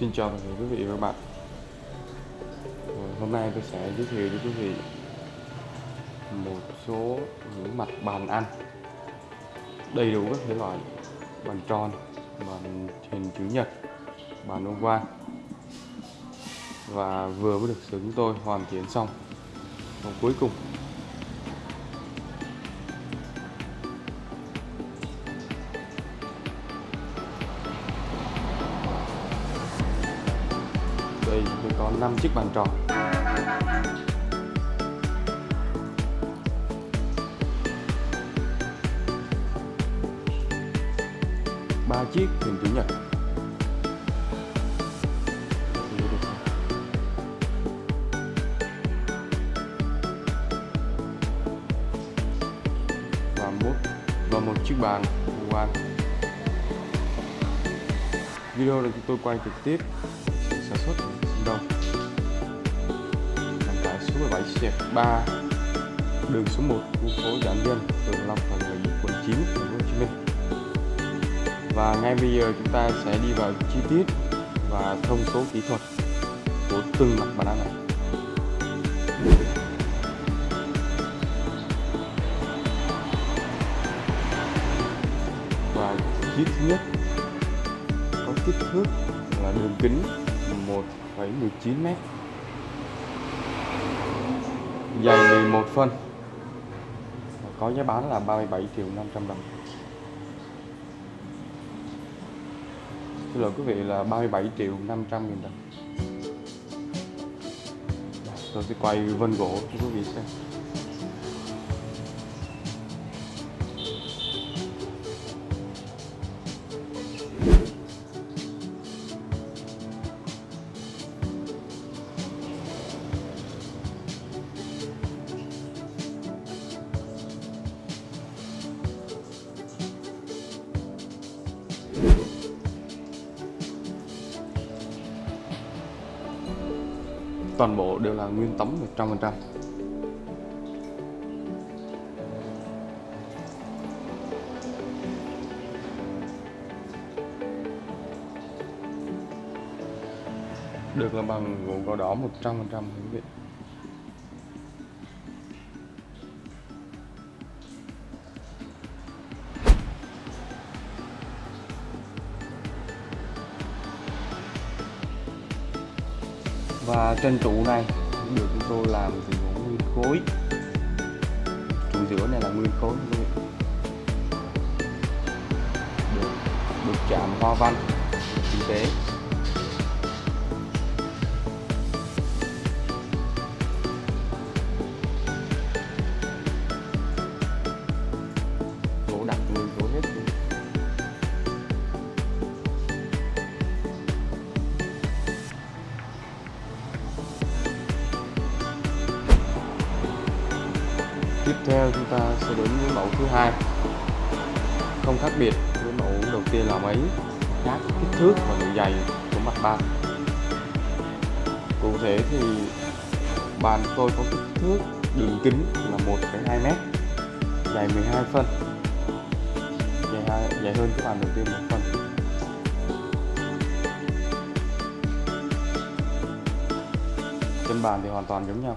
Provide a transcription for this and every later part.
Xin chào tất cả quý vị và các bạn. Ờ, hôm nay tôi sẽ giới thiệu cho quý vị một số những mặt bàn ăn đầy đủ các thể loại bàn tròn, bàn hình chữ nhật, bàn ông quan. Và vừa mới được xưởng chúng tôi hoàn thiện xong. Và cuối cùng có 5 chiếc bàn tròn. Ba chiếc hình chữ nhật. Và một và một chiếc bàn quan. Video được chúng tôi quay trực tiếp. Số 17 Sẹt 3 đường số 1 khu phố Giản Viên, phường Long Thành quận 9 thành phố Hồ Chí Minh. Và ngay bây giờ chúng ta sẽ đi vào chi tiết và thông số kỹ thuật của từng mặt bàn ăn này. Và chi thứ nhất có kích thước là đường kính 1,19 m dày 11 phân. Có giá bán là 37 triệu 500 đồng. Xin lỗi quý vị là 37 triệu 500 nghìn đồng. Tôi sẽ quay vân gỗ cho quý vị xem. Toàn bộ đều là nguyên tấm 100% được là bằng gỗ gò đỏ 100% quý vị. Và trên trụ này được chúng tôi làm từ gỗ nguyên khối. Trụ giữa này là nguyên khối. Được, được chạm hoa văn tinh tế. Ta sẽ đến với mẫu thứ hai. Không khác biệt với mẫu đầu tiên là mấy khác kích thước và độ dày của mặt bàn cụ thể thì bàn tôi có kích thước đường kính là 1,2 m dài 12 phân. Dài, hai, dài hơn cái bàn đầu tiên một phân. Trên bàn thì hoàn toàn giống nhau.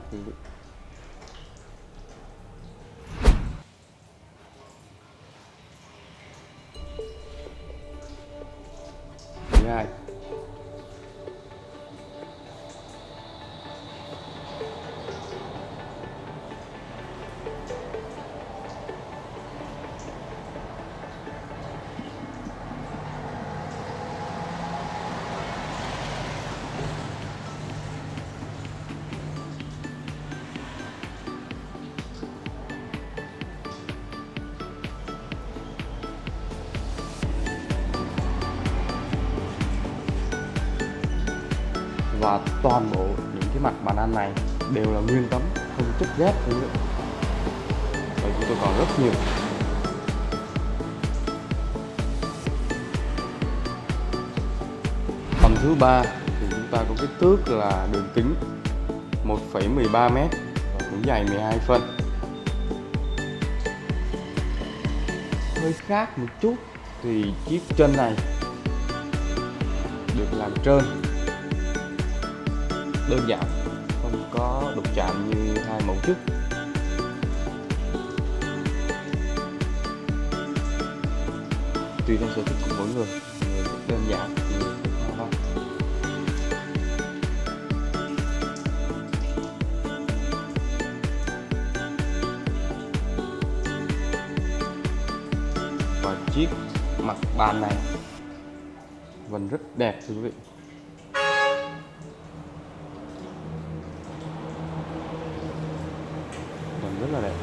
Và toàn bộ những cái mặt bàn ăn này đều là nguyên tấm không chất ghép nữa và chúng tôi còn rất nhiều. Phần thứ ba thì chúng ta có kích thước là đường kính 1,13 m và cũng dài 12 phân. Hơi khác một chút thì chiếc chân này được làm trơn đơn giản, không có đục chạm như hai mẫu trước. Tùy theo sở thích của mỗi người người thích đơn giản thì không và chiếc mặt bàn này vẫn rất đẹp thưa quý vị vẫn rất là đẹp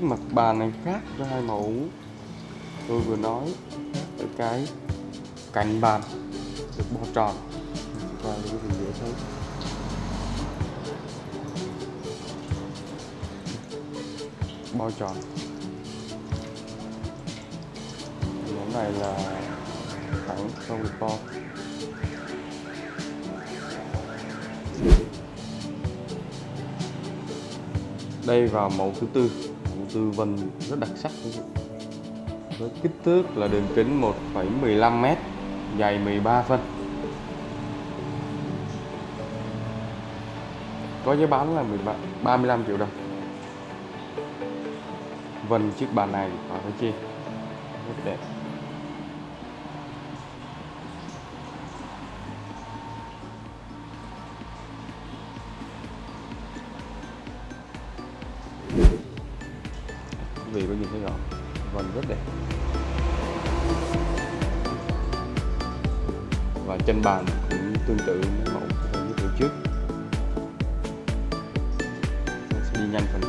chiếc mặt bàn này khác với hai mẫu. Tôi vừa nói ở cái cạnh bàn được bo tròn. Và quý vị dễ thấy. Bo tròn. Món này là thẳng không được bo đây vào mẫu thứ tư tư vân rất đặc sắc. Với kích thước là đường kính 1,15 m dày 13 phân. Có giá bán là 13, 35 triệu đồng. Vân chiếc bàn này và phải chi? Rất đẹp. Đây và chân bàn cũng tương tự với mẫu như giới trước. Mình sẽ đi nhanh phần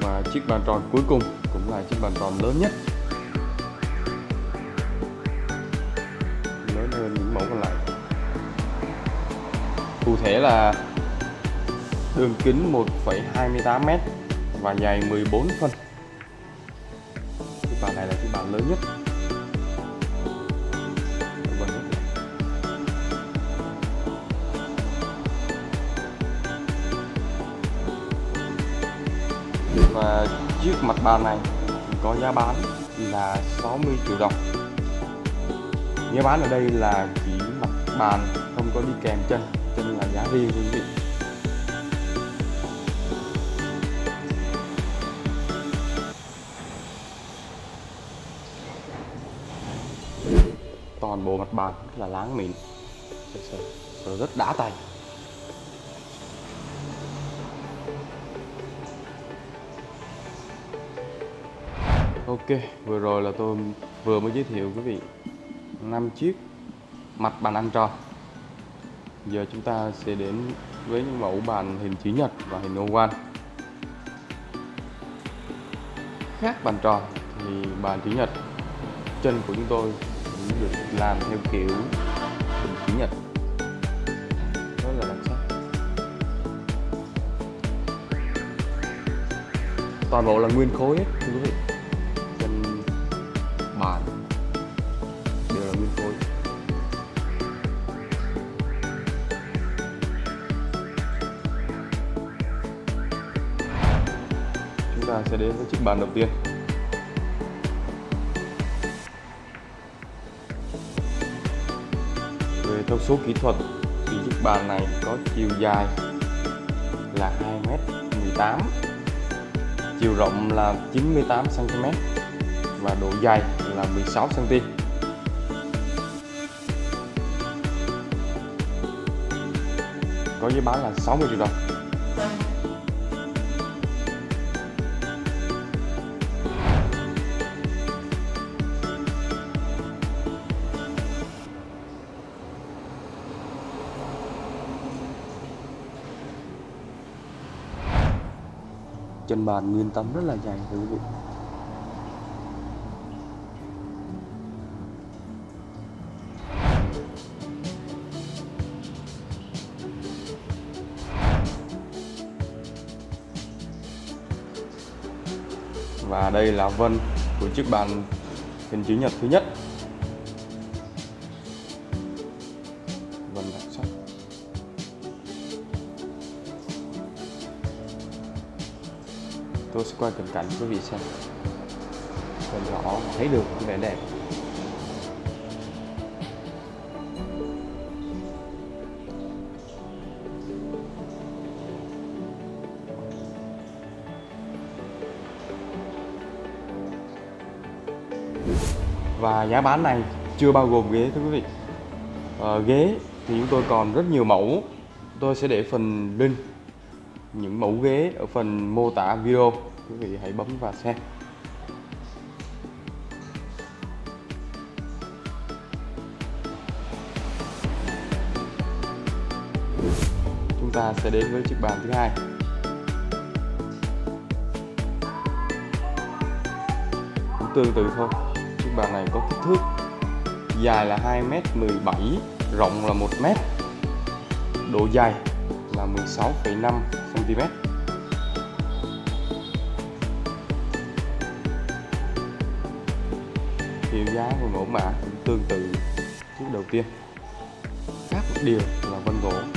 và chiếc bàn tròn cuối cùng cũng là chiếc bàn tròn lớn nhất. Lớn hơn những mẫu còn lại. Cụ thể là đường kính 1,28m và dài 14 phân. Chiếc bàn này là chiếc bàn lớn nhất. Và chiếc mặt bàn này có giá bán là 60 triệu đồng. Giá bán ở đây là chỉ mặt bàn không có đi kèm chân chân là giá riêng quý vị. Toàn bộ mặt bàn rất là láng mịn sờ rất đã tay Ok, vừa rồi là tôi vừa mới giới thiệu quý vị năm chiếc mặt bàn ăn tròn. Giờ chúng ta sẽ đến với những mẫu bàn hình chữ nhật và hình oval. Khác bàn tròn thì bàn chữ nhật chân của chúng tôi được làm theo kiểu hình chữ nhật. Rất là đặc sắc. Toàn bộ là nguyên khối hết, thưa quý vị. Trên bàn, đều là nguyên khối. Chúng ta sẽ đến với chiếc bàn đầu tiên. Về thông số kỹ thuật thì chiếc bàn này có chiều dài là 2m18 chiều rộng là 98 cm và độ dày là 16 cm. Có giá bán là 60 triệu đồng. Trên bàn, nguyên tấm rất là dày thưa quý vị. và đây là vân của chiếc bàn hình chữ nhật thứ nhất tôi sẽ quay cận cảnh quý vị xem. Để rõ thấy được vẻ đẹp. Và giá bán này chưa bao gồm ghế thưa quý vị. À, ghế thì chúng tôi còn rất nhiều mẫu. Tôi sẽ để phần link những mẫu ghế ở phần mô tả video. Quý vị hãy bấm và xem. Chúng ta sẽ đến với chiếc bàn thứ hai. Cũng tương tự thôi. Chiếc bàn này có kích thước dài là 2m17 rộng là 1m độ dài là 16,5 cm hiệu giá của mẫu mã cũng tương tự. Chiếc đầu tiên. Khác một điều là vân gỗ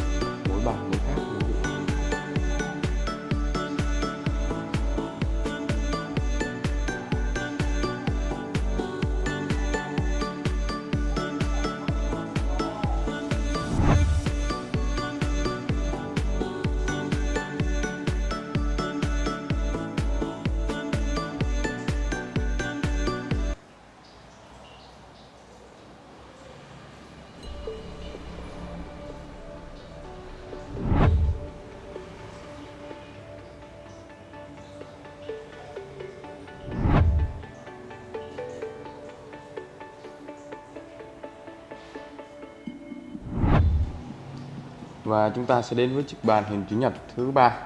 và chúng ta sẽ đến với chiếc bàn hình chữ nhật thứ ba.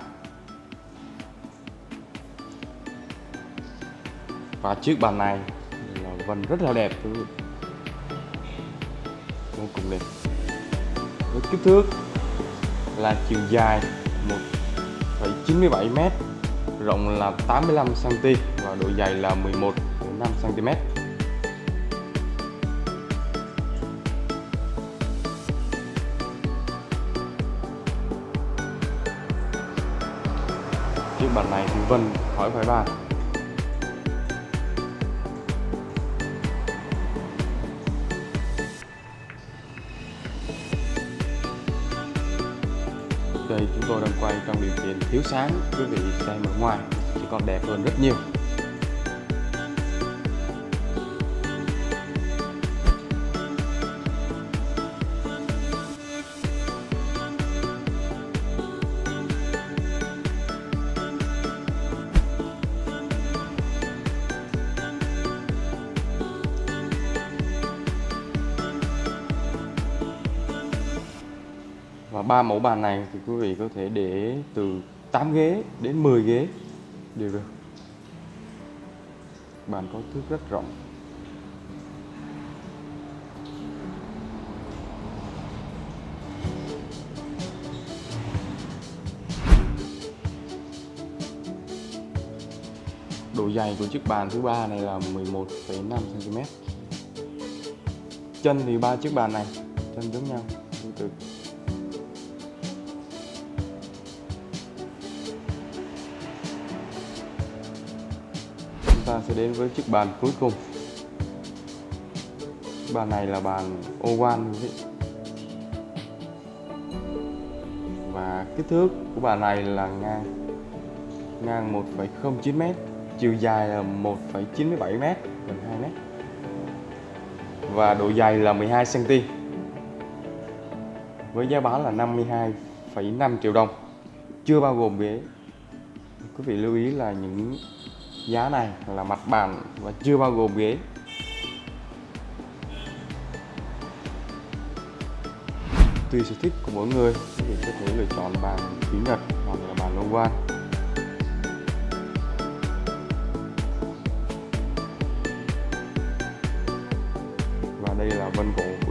Và chiếc bàn này là vân rất là đẹp quý vị. Vô cùng đẹp. Với kích thước là chiều dài 1,97 m rộng là 85 cm và độ dày là 11,5 bản này thì Vân khỏi phải bàn đây, chúng tôi đang quay trong điều kiện thiếu sáng, quý vị xem ở ngoài, chỉ còn đẹp hơn rất nhiều. Và ba mẫu bàn này thì quý vị có thể để từ 8 ghế đến 10 ghế đều được. Bàn có thước rất rộng. Độ dày của chiếc bàn thứ ba này là 11,5 cm chân thì ba chiếc bàn này chân giống nhau tương ta sẽ đến với chiếc bàn cuối cùng. Bàn này là bàn oval quý vị. Và kích thước của bàn này là ngang ngang 1,09 m chiều dài là 1,97 m gần 2 m và độ dày là 12 cm với giá bán là 52,5 triệu đồng. Chưa bao gồm ghế. Quý vị lưu ý là những giá này là mặt bàn và chưa bao gồm ghế tùy sở thích của mỗi người thì có thể lựa chọn bàn kính nhật hoặc là bàn oval và đây là vân cổ.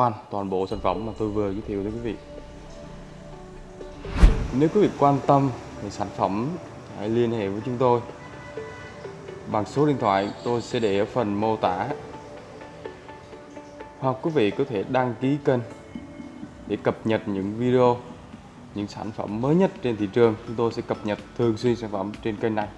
Quan toàn bộ sản phẩm mà tôi vừa giới thiệu tới quý vị. Nếu quý vị quan tâm về sản phẩm, hãy liên hệ với chúng tôi. Bằng số điện thoại, tôi sẽ để ở phần mô tả. Hoặc quý vị có thể đăng ký kênh để cập nhật những video, những sản phẩm mới nhất trên thị trường. Chúng tôi sẽ cập nhật thường xuyên sản phẩm trên kênh này.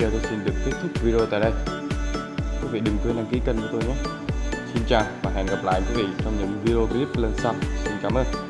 Bây giờ tôi xin được kết thúc video tại đây. Quý vị đừng quên đăng ký kênh của tôi nhé. Xin chào và hẹn gặp lại quý vị trong những video clip lần sau. Xin cảm ơn.